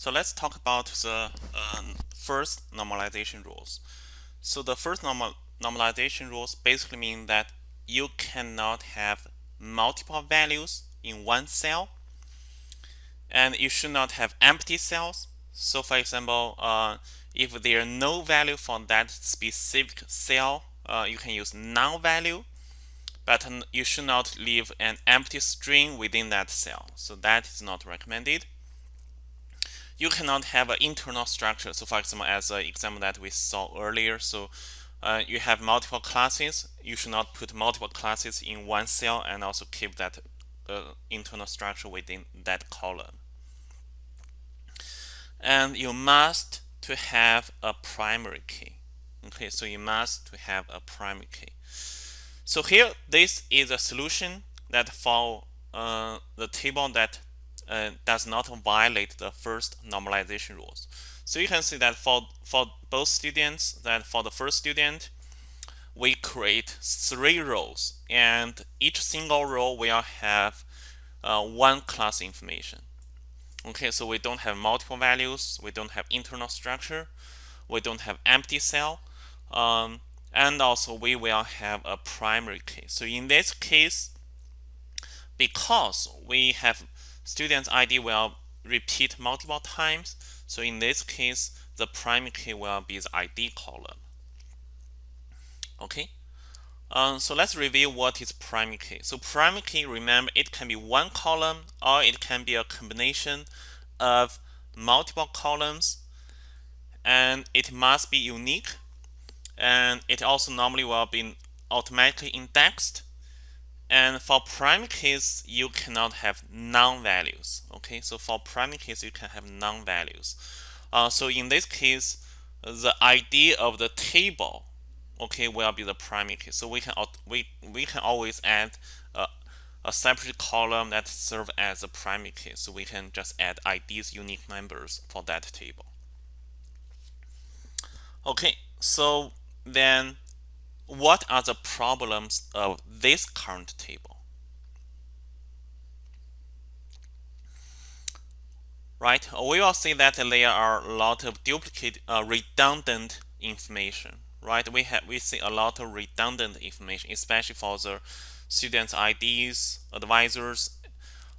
So let's talk about the um, first normalization rules. So the first normal normalization rules basically mean that you cannot have multiple values in one cell and you should not have empty cells. So for example, uh, if there are no value for that specific cell, uh, you can use null value, but you should not leave an empty string within that cell. So that is not recommended you cannot have an internal structure. So for example, as an example that we saw earlier, so uh, you have multiple classes. You should not put multiple classes in one cell and also keep that uh, internal structure within that column. And you must to have a primary key. Okay, so you must to have a primary key. So here, this is a solution that for uh, the table that uh, does not violate the first normalization rules. So you can see that for, for both students, that for the first student, we create three rows and each single row will have uh, one class information. Okay, so we don't have multiple values, we don't have internal structure, we don't have empty cell, um, and also we will have a primary key. So in this case, because we have student's ID will repeat multiple times. So in this case, the primary key will be the ID column. Okay. Um, so let's review what is primary key. So primary key, remember, it can be one column or it can be a combination of multiple columns and it must be unique and it also normally will be automatically indexed and for primary keys, you cannot have null values. Okay, so for primary keys, you can have null values. Uh, so in this case, the ID of the table, okay, will be the primary key. So we can we we can always add a, a separate column that serve as a primary key. So we can just add IDs unique numbers for that table. Okay, so then what are the problems of this current table? Right, we will see that there are a lot of duplicate, uh, redundant information. Right, we have we see a lot of redundant information, especially for the students' IDs, advisors,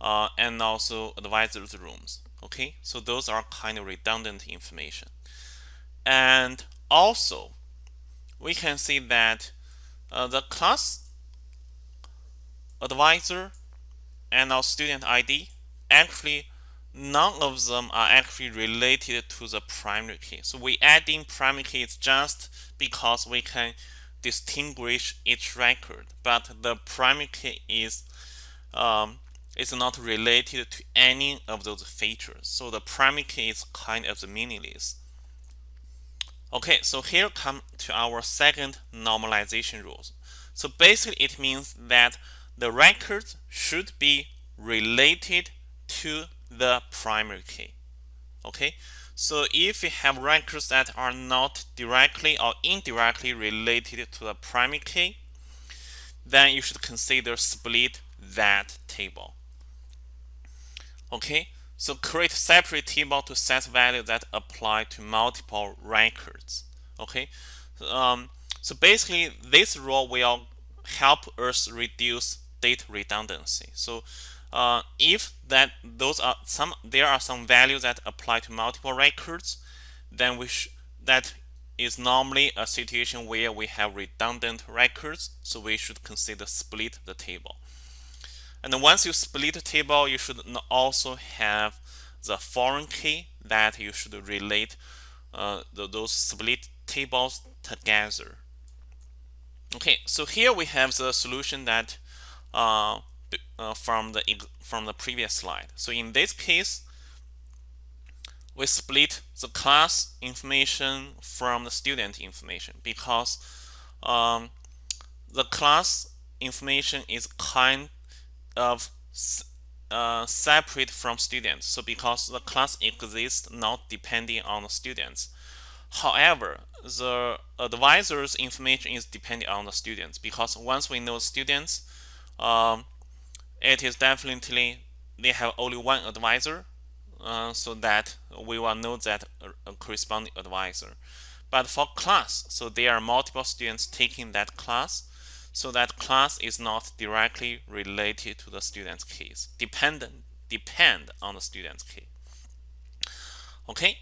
uh, and also advisors' rooms. Okay, so those are kind of redundant information. And also, we can see that uh, the class advisor and our student ID actually none of them are actually related to the primary key. So we add in primary keys just because we can distinguish each record, but the primary key is um, is not related to any of those features. So the primary key is kind of the meaningless. Okay, so here come to our second normalization rules. So basically it means that the records should be related to the primary key. Okay, so if you have records that are not directly or indirectly related to the primary key, then you should consider split that table. Okay, so create separate table to set values that apply to multiple records. Okay, um, so basically this rule will help us reduce data redundancy. So uh, if that those are some there are some values that apply to multiple records, then we that is normally a situation where we have redundant records. So we should consider split the table. And once you split the table, you should also have the foreign key that you should relate uh, the, those split tables together. Okay, so here we have the solution that uh, uh, from the from the previous slide. So in this case, we split the class information from the student information because um, the class information is kind of uh, separate from students. So because the class exists not depending on the students. However, the advisor's information is depending on the students because once we know students, um, it is definitely they have only one advisor. uh, so that we will know that a, a corresponding advisor. But for class, so there are multiple students taking that class, so that class is not directly related to the student's keys, dependent depend on the student's key. Okay,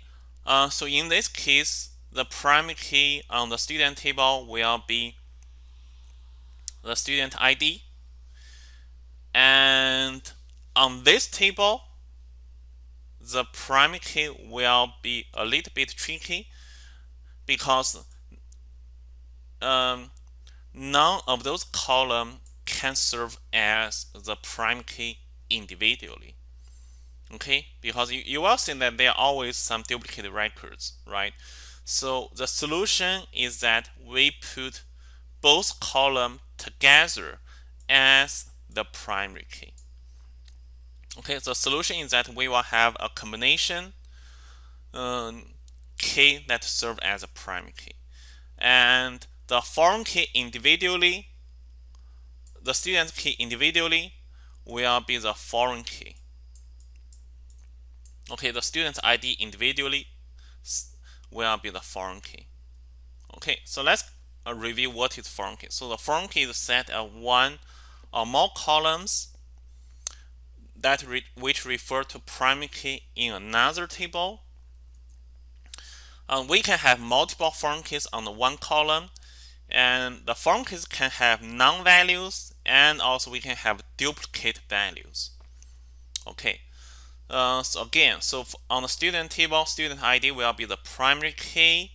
uh, so in this case, the primary key on the student table will be the student ID. And on this table, the primary key will be a little bit tricky because um, none of those columns can serve as the primary key individually. Okay, because you, you will see that there are always some duplicate records, right? So the solution is that we put both columns together as the primary key. Okay, the solution is that we will have a combination um, key that serve as a primary key. And the foreign key individually, the student key individually will be the foreign key. Okay, the student ID individually will be the foreign key. Okay, so let's uh, review what is foreign key. So the foreign key is set of one or more columns that re which refer to primary key in another table. Um, we can have multiple foreign keys on the one column and the keys can have null values and also we can have duplicate values. Okay, uh, so again, so on the student table, student ID will be the primary key.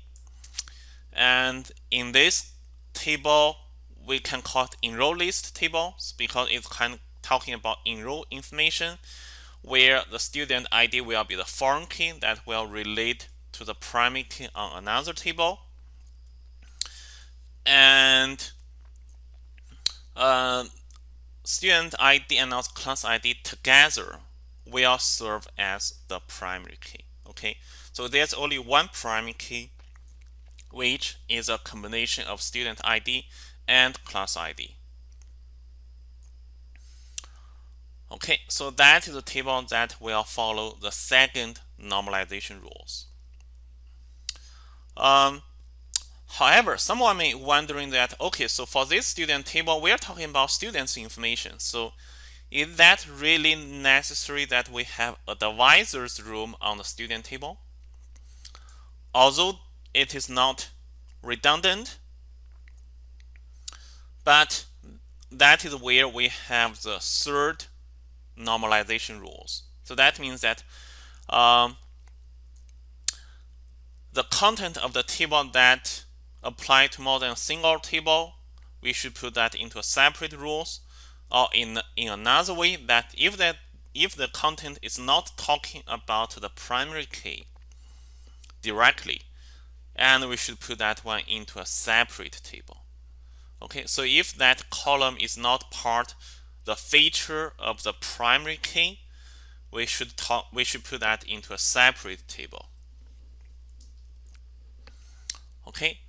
And in this table, we can call it enroll list table because it's kind of talking about enroll information where the student ID will be the foreign key that will relate to the primary key on another table. And uh, student ID and also class ID together will serve as the primary key. Okay, so there's only one primary key, which is a combination of student ID and class ID. Okay, so that is a table that will follow the second normalization rules. Um, however, someone may wondering that, okay, so for this student table, we're talking about students' information. So is that really necessary that we have a divisor's room on the student table? Although it is not redundant, but that is where we have the third normalization rules. So that means that um, the content of the table that apply to more than a single table, we should put that into a separate rules or in in another way that if that if the content is not talking about the primary key directly and we should put that one into a separate table. Okay so if that column is not part the feature of the primary key we should talk we should put that into a separate table. Okay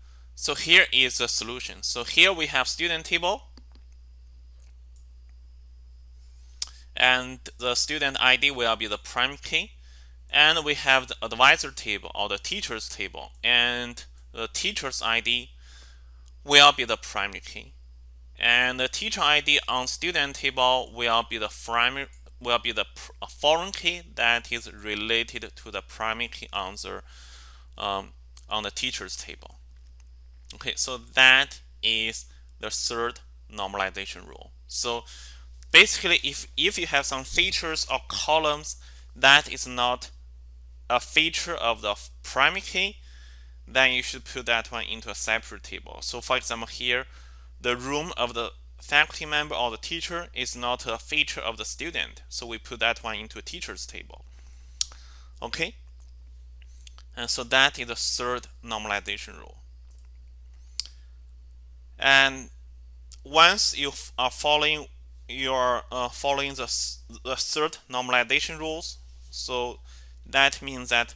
so here is the solution so here we have student table and the student ID will be the prime key. And we have the advisor table or the teachers table, and the teacher's ID will be the primary key. And the teacher ID on student table will be the primary will be the foreign key that is related to the primary key on the um, on the teachers table. Okay, so that is the third normalization rule. So basically if if you have some features or columns that is not a feature of the primary key then you should put that one into a separate table. So for example here the room of the faculty member or the teacher is not a feature of the student. So we put that one into a teachers table. Okay? And so that is the third normalization rule and once you are following you're uh, following the, the third normalization rules. So that means that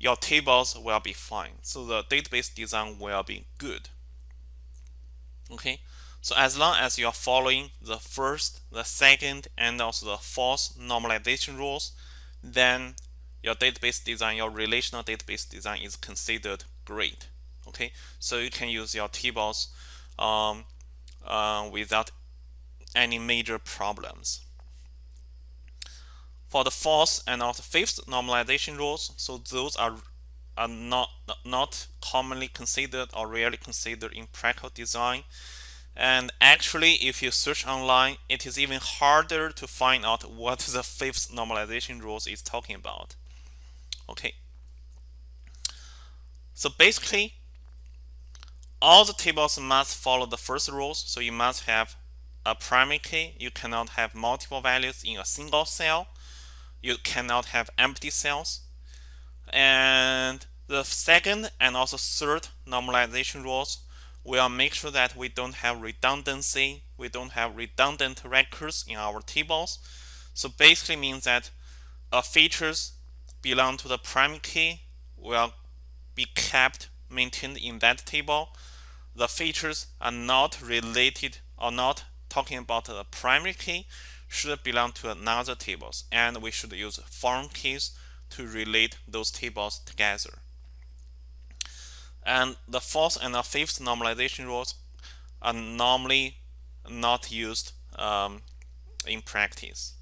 your tables will be fine. So the database design will be good. Okay, so as long as you're following the first, the second, and also the fourth normalization rules, then your database design, your relational database design is considered great. Okay, so you can use your tables um, uh, without any major problems. For the fourth and also fifth normalization rules, so those are are not not commonly considered or rarely considered in practical design. And actually, if you search online, it is even harder to find out what the fifth normalization rules is talking about. Okay. So basically, all the tables must follow the first rules. So you must have a primary key. You cannot have multiple values in a single cell. You cannot have empty cells. And the second and also third normalization rules will make sure that we don't have redundancy. We don't have redundant records in our tables. So basically means that features belong to the primary key will be kept maintained in that table. The features are not related or not talking about the primary key should belong to another tables and we should use foreign keys to relate those tables together. And the fourth and the fifth normalization rules are normally not used um, in practice.